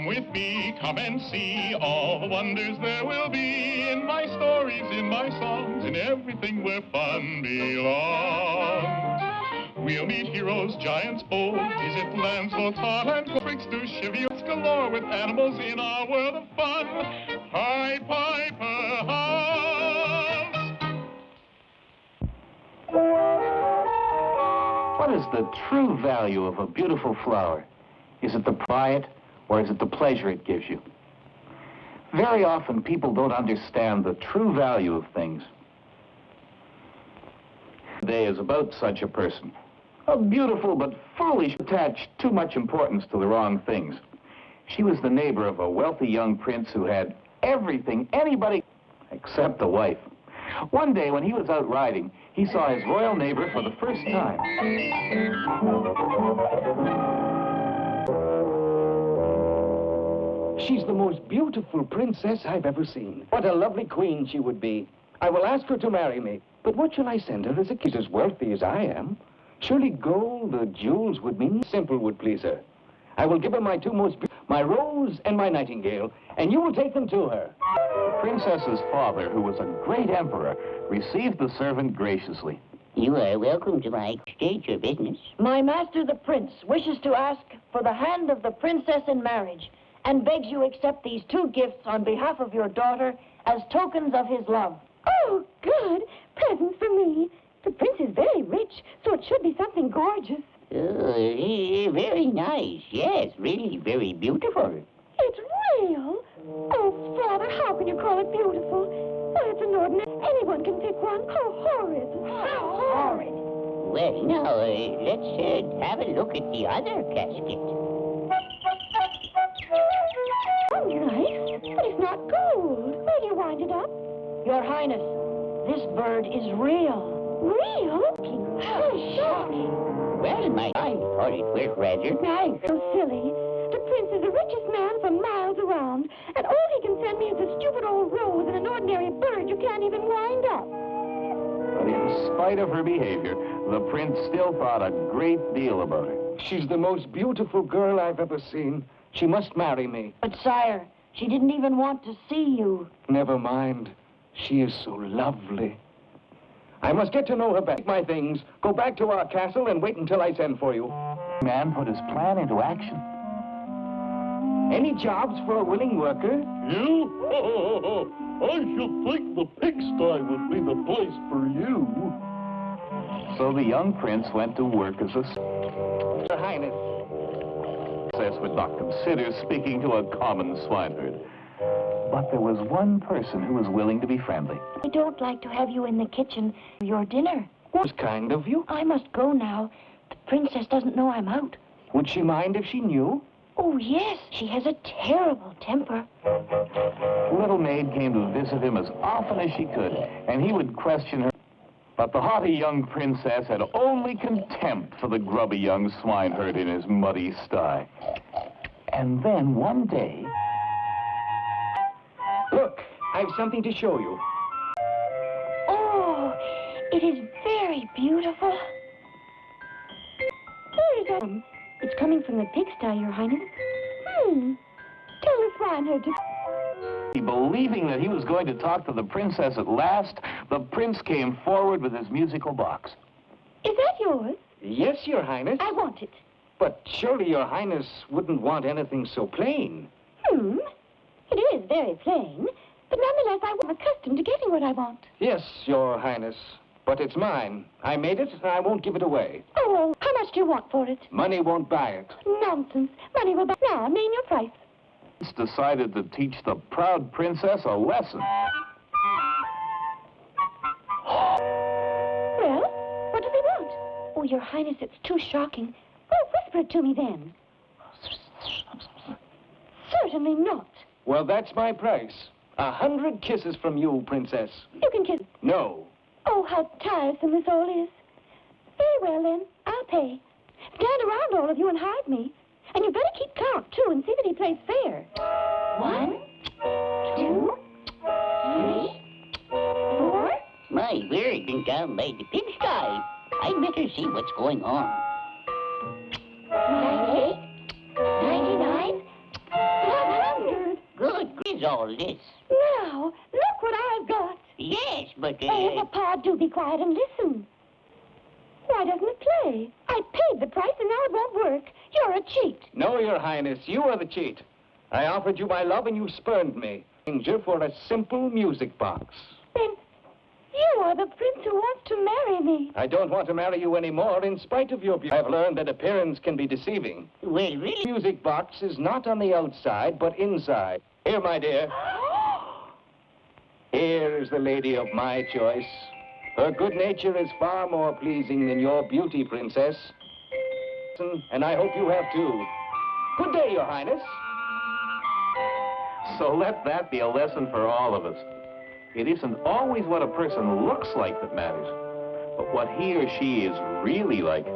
with me, come and see all the wonders there will be in my stories, in my songs, in everything where fun belongs. We'll meet heroes, giants bold, visit lands both far and tricksters, chivalry galore with animals in our world of fun. Pied Piper House. What is the true value of a beautiful flower? Is it the pride or is it the pleasure it gives you? Very often people don't understand the true value of things. Today is about such a person. A beautiful but foolish attached too much importance to the wrong things. She was the neighbor of a wealthy young prince who had everything anybody except a wife. One day when he was out riding, he saw his royal neighbor for the first time. She's the most beautiful princess I've ever seen. What a lovely queen she would be. I will ask her to marry me. But what shall I send her as a kiss as wealthy as I am? Surely gold or jewels would mean simple would please her. I will give her my two most my rose and my nightingale, and you will take them to her. The princess's father, who was a great emperor, received the servant graciously. You are welcome to my state your business. My master the prince wishes to ask for the hand of the princess in marriage and begs you accept these two gifts on behalf of your daughter as tokens of his love. Oh, good. Presents for me. The prince is very rich, so it should be something gorgeous. Oh, very nice. Yes, really very beautiful. It's real. Oh, Father, how can you call it beautiful? Why, it's an ordinary... Anyone can pick one. How horrid. How horrid. Well, now, uh, let's uh, have a look at the other casket. But it's not gold. Where do you wind it up? Your Highness, this bird is real. Real? How shocking. Well, my, I thought it was rather nice. So silly. The prince is the richest man for miles around, and all he can send me is a stupid old rose and an ordinary bird you can't even wind up. But in spite of her behavior, the prince still thought a great deal about her. She's the most beautiful girl I've ever seen. She must marry me. But, sire, she didn't even want to see you. Never mind. She is so lovely. I must get to know her better. Take my things, go back to our castle and wait until I send for you. Man put his plan into action. Any jobs for a willing worker? You? I should think the pigsty would be the place for you. So the young prince went to work as a... Your Highness. Princess would not consider speaking to a common swineherd. But there was one person who was willing to be friendly. I don't like to have you in the kitchen for your dinner. Was kind of you. I must go now. The princess doesn't know I'm out. Would she mind if she knew? Oh, yes. She has a terrible temper. The little maid came to visit him as often as she could, and he would question her. But the haughty young princess had only contempt for the grubby young swineherd in his muddy sty. And then one day... Look, I've something to show you. Oh, it is very beautiful. Where is that? It's coming from the pigsty, Your Highness. Hmm. Tell the swineherd to... Believing that he was going to talk to the princess at last, the prince came forward with his musical box. Is that yours? Yes, Your Highness. I want it. But surely Your Highness wouldn't want anything so plain. Hmm. It is very plain, but nonetheless I'm accustomed to getting what I want. Yes, Your Highness. But it's mine. I made it, and I won't give it away. Oh, how much do you want for it? Money won't buy it. Nonsense. Money will buy... Now, name your price. Decided to teach the proud princess a lesson. Well, what does he want? Oh, Your Highness, it's too shocking. Oh, whisper it to me then. Certainly not. Well, that's my price. A hundred kisses from you, Princess. You can kiss... No. Oh, how tiresome this all is. Very well, then. I'll pay. Stand around, all of you, and hide me. And you better keep count, too, and see that he plays fair. One, two, three, four. My word, been down by the pigsty. I'd better see what's going on. Ninety-eight, ninety-nine, one all this. Now, look what I've got. Yes, but, Oh, uh, Papa, do be quiet and listen. Why doesn't it play? I paid the price and now it won't work. You're a cheat. No, Your Highness, you are the cheat. I offered you my love and you spurned me. Danger for a simple music box. Then you are the prince who wants to marry me. I don't want to marry you anymore in spite of your beauty. I've learned that appearance can be deceiving. well, really, Music box is not on the outside, but inside. Here, my dear. Here is the lady of my choice. Her good nature is far more pleasing than your beauty, princess. And I hope you have too. Good day, Your Highness. So let that be a lesson for all of us. It isn't always what a person looks like that matters, but what he or she is really like.